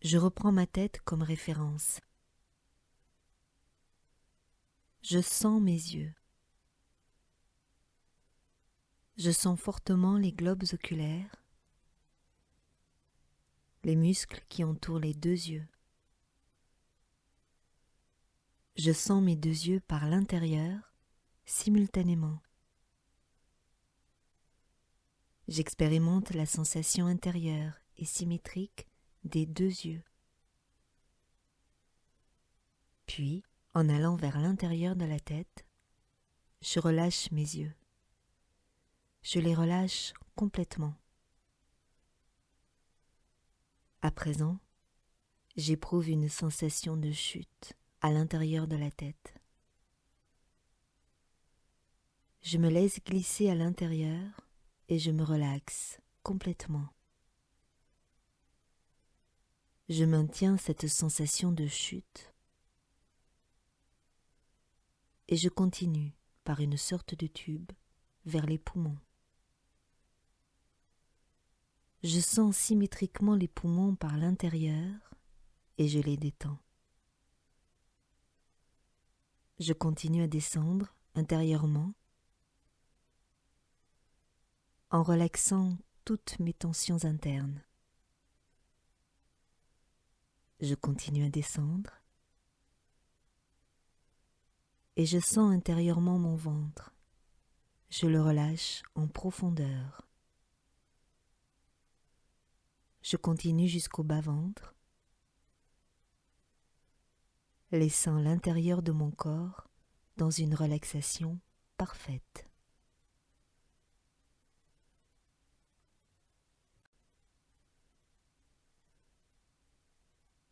Je reprends ma tête comme référence. Je sens mes yeux. Je sens fortement les globes oculaires, les muscles qui entourent les deux yeux. Je sens mes deux yeux par l'intérieur simultanément. J'expérimente la sensation intérieure et symétrique des deux yeux. Puis, en allant vers l'intérieur de la tête, je relâche mes yeux. Je les relâche complètement. À présent, j'éprouve une sensation de chute à l'intérieur de la tête. Je me laisse glisser à l'intérieur et je me relaxe complètement. Je maintiens cette sensation de chute et je continue par une sorte de tube vers les poumons. Je sens symétriquement les poumons par l'intérieur et je les détends. Je continue à descendre intérieurement en relaxant toutes mes tensions internes. Je continue à descendre et je sens intérieurement mon ventre. Je le relâche en profondeur. Je continue jusqu'au bas-ventre laissant l'intérieur de mon corps dans une relaxation parfaite.